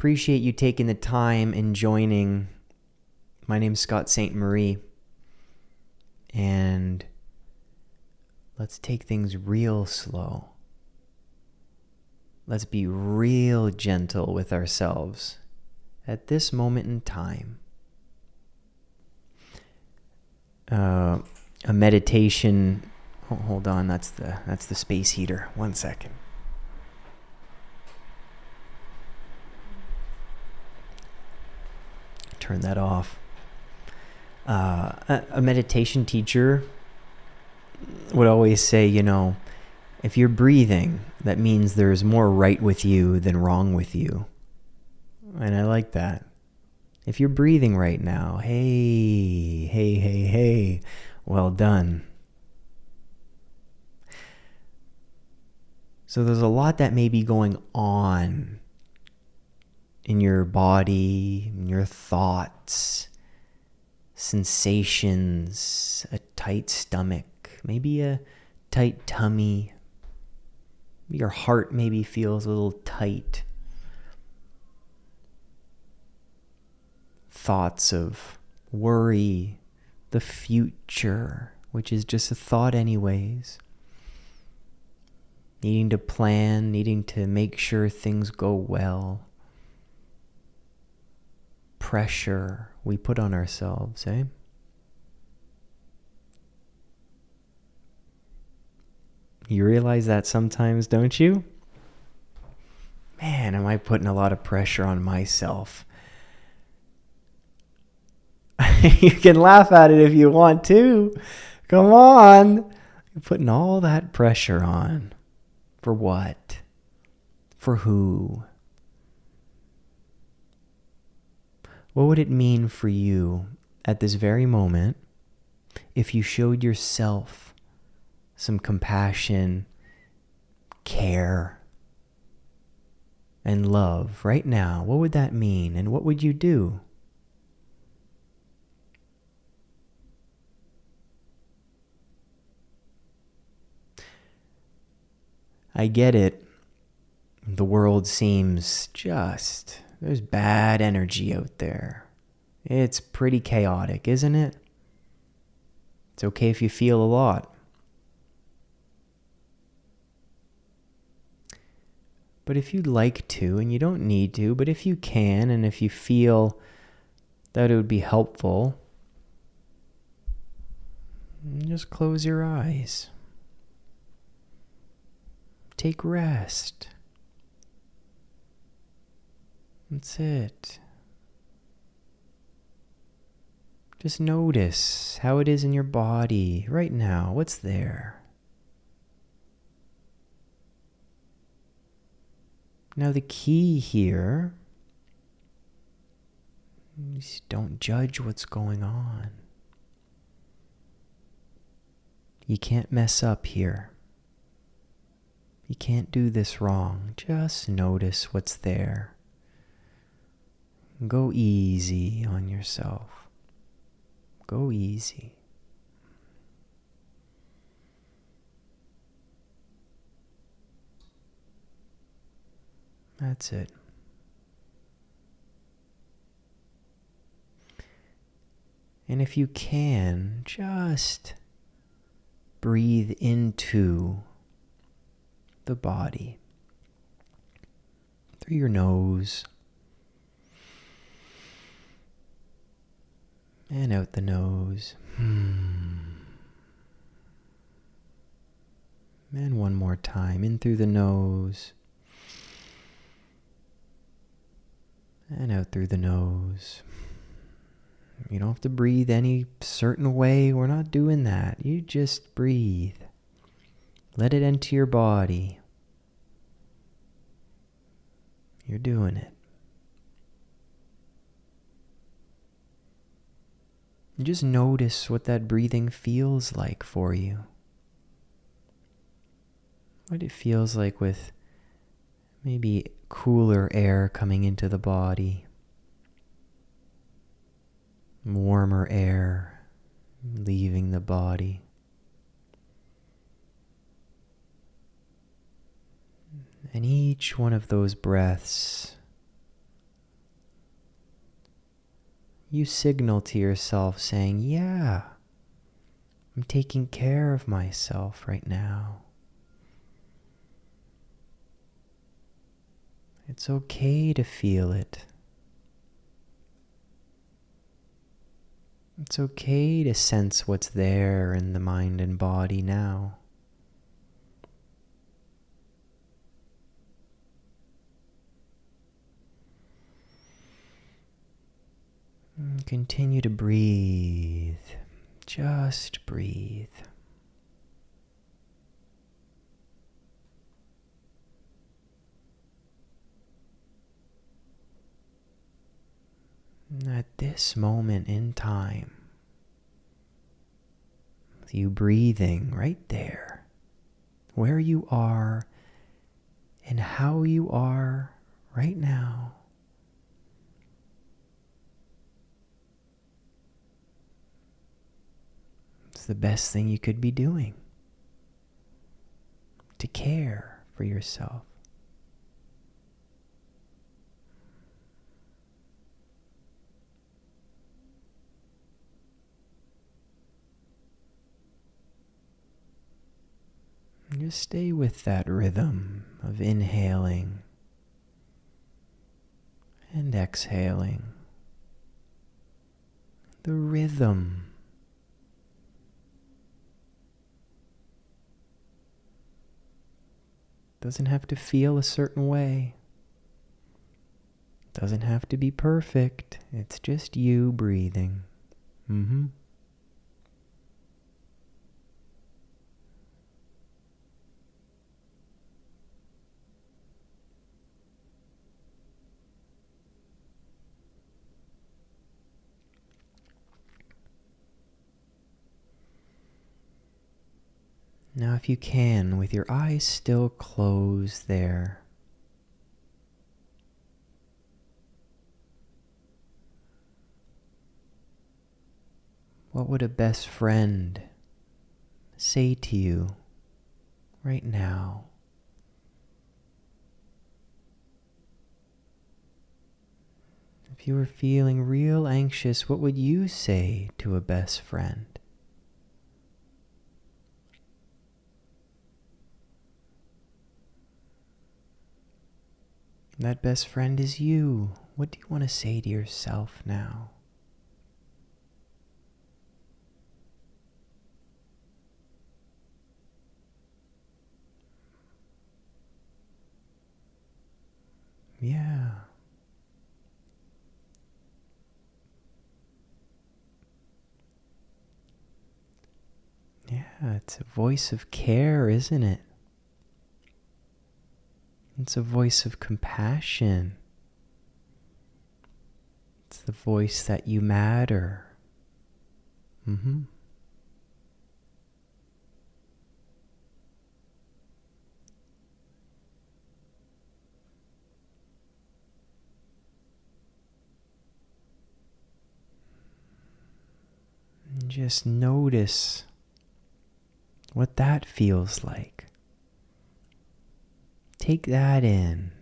Appreciate you taking the time and joining. My name's Scott St. Marie. And let's take things real slow. Let's be real gentle with ourselves at this moment in time. Uh, a meditation. Oh, hold on, that's the that's the space heater. One second. Turn that off. Uh, a, a meditation teacher would always say, you know, if you're breathing, that means there's more right with you than wrong with you. And I like that. If you're breathing right now, hey, hey, hey, hey, well done. So there's a lot that may be going on in your body, in your thoughts, sensations, a tight stomach, maybe a tight tummy. Your heart maybe feels a little tight. Thoughts of worry, the future, which is just a thought, anyways. Needing to plan, needing to make sure things go well. Pressure we put on ourselves, eh? You realize that sometimes, don't you? Man, am I putting a lot of pressure on myself? you can laugh at it if you want to. Come on. You're putting all that pressure on. For what? For who? What would it mean for you at this very moment if you showed yourself some compassion, care, and love right now? What would that mean? And what would you do? I get it. The world seems just, there's bad energy out there. It's pretty chaotic, isn't it? It's okay if you feel a lot. But if you'd like to, and you don't need to, but if you can, and if you feel that it would be helpful, just close your eyes. Take rest. That's it. Just notice how it is in your body right now. What's there? Now, the key here is don't judge what's going on. You can't mess up here. You can't do this wrong. Just notice what's there. Go easy on yourself. Go easy. That's it. And if you can, just breathe into the body through your nose and out the nose. Hmm. And one more time in through the nose and out through the nose. You don't have to breathe any certain way. We're not doing that. You just breathe. Let it enter your body. You're doing it. Just notice what that breathing feels like for you. What it feels like with maybe cooler air coming into the body, warmer air leaving the body. And each one of those breaths you signal to yourself saying, Yeah, I'm taking care of myself right now. It's okay to feel it. It's okay to sense what's there in the mind and body now. And continue to breathe. Just breathe. At this moment in time, with you breathing right there, where you are and how you are right now. It's the best thing you could be doing to care for yourself. Just stay with that rhythm of inhaling and exhaling. The rhythm. Doesn't have to feel a certain way. Doesn't have to be perfect. It's just you breathing. Mm-hmm. Now, if you can, with your eyes still closed there, what would a best friend say to you right now? If you were feeling real anxious, what would you say to a best friend? That best friend is you. What do you want to say to yourself now? Yeah. Yeah, it's a voice of care, isn't it? It's a voice of compassion. It's the voice that you matter. Mm-hmm. And just notice what that feels like. Take that in.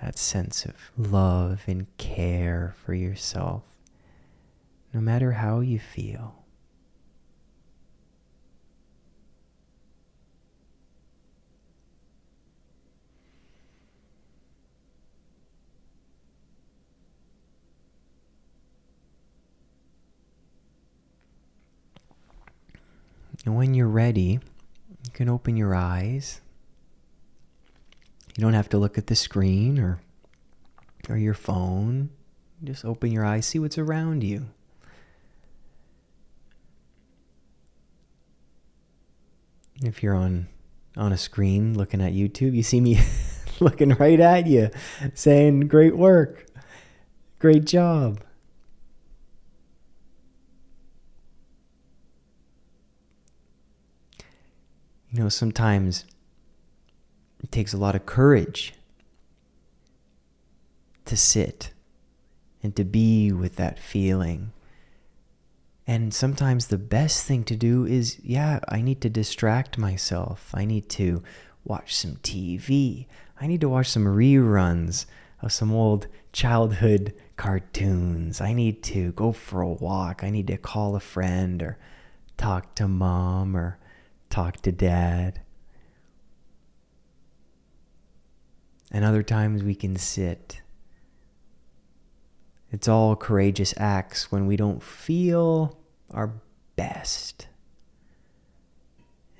That sense of love and care for yourself, no matter how you feel. And when you're ready, you can open your eyes. You don't have to look at the screen or or your phone. Just open your eyes, see what's around you. If you're on on a screen looking at YouTube, you see me looking right at you saying great work. Great job. You know, sometimes it takes a lot of courage to sit and to be with that feeling. And sometimes the best thing to do is, yeah, I need to distract myself. I need to watch some TV. I need to watch some reruns of some old childhood cartoons. I need to go for a walk. I need to call a friend or talk to mom or talk to dad. And other times we can sit. It's all courageous acts when we don't feel our best.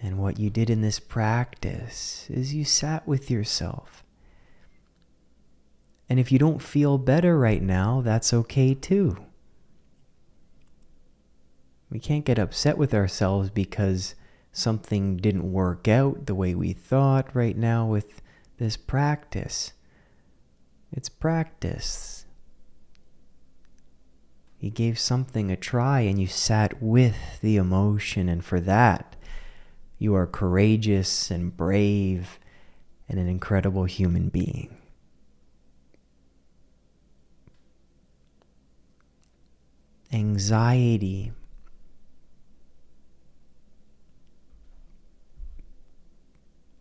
And what you did in this practice is you sat with yourself. And if you don't feel better right now, that's okay too. We can't get upset with ourselves because something didn't work out the way we thought right now with this practice. It's practice. You gave something a try and you sat with the emotion, and for that, you are courageous and brave and an incredible human being. Anxiety.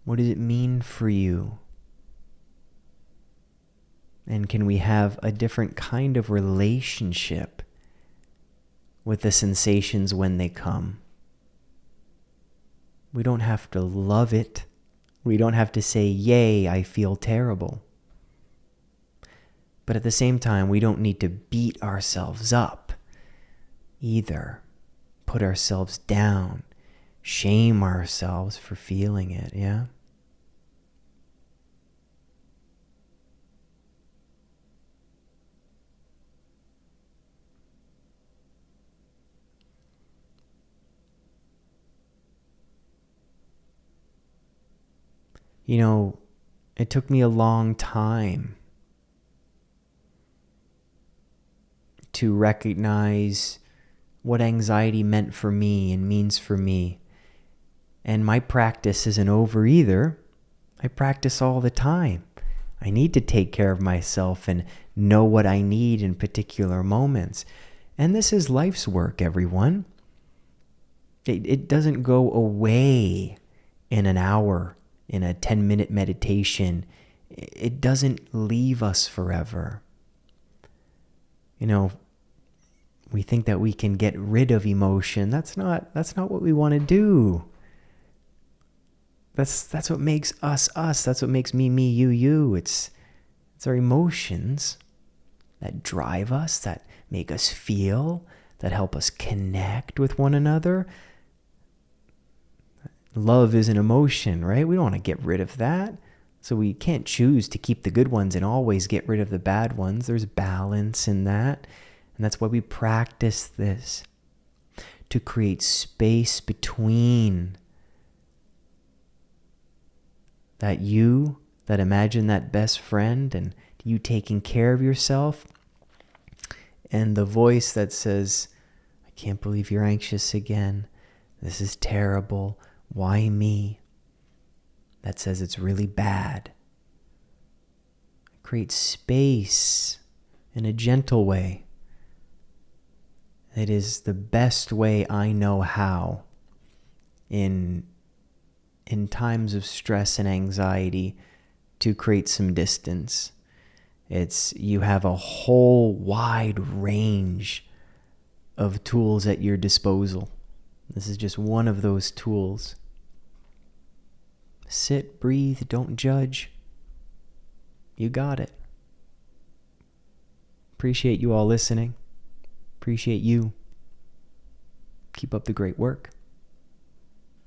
What does it mean for you? And can we have a different kind of relationship with the sensations when they come? We don't have to love it. We don't have to say, Yay, I feel terrible. But at the same time, we don't need to beat ourselves up either. Put ourselves down, shame ourselves for feeling it, yeah? you know, it took me a long time to recognize what anxiety meant for me and means for me. And my practice isn't over either. I practice all the time. I need to take care of myself and know what I need in particular moments. And this is life's work, everyone. It, it doesn't go away in an hour in a 10 minute meditation, it doesn't leave us forever. You know, we think that we can get rid of emotion. That's not that's not what we want to do. That's that's what makes us us. That's what makes me me you you. It's it's our emotions that drive us, that make us feel, that help us connect with one another, love is an emotion, right? We don't want to get rid of that. So we can't choose to keep the good ones and always get rid of the bad ones. There's balance in that. And that's why we practice this to create space between that you that imagine that best friend and you taking care of yourself and the voice that says, I can't believe you're anxious again. This is terrible. Why me? That says it's really bad. Create space in a gentle way. It is the best way I know how in in times of stress and anxiety to create some distance. It's you have a whole wide range of tools at your disposal. This is just one of those tools. Sit, breathe, don't judge. You got it. Appreciate you all listening. Appreciate you. Keep up the great work.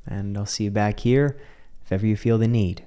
And I'll see you back here if ever you feel the need.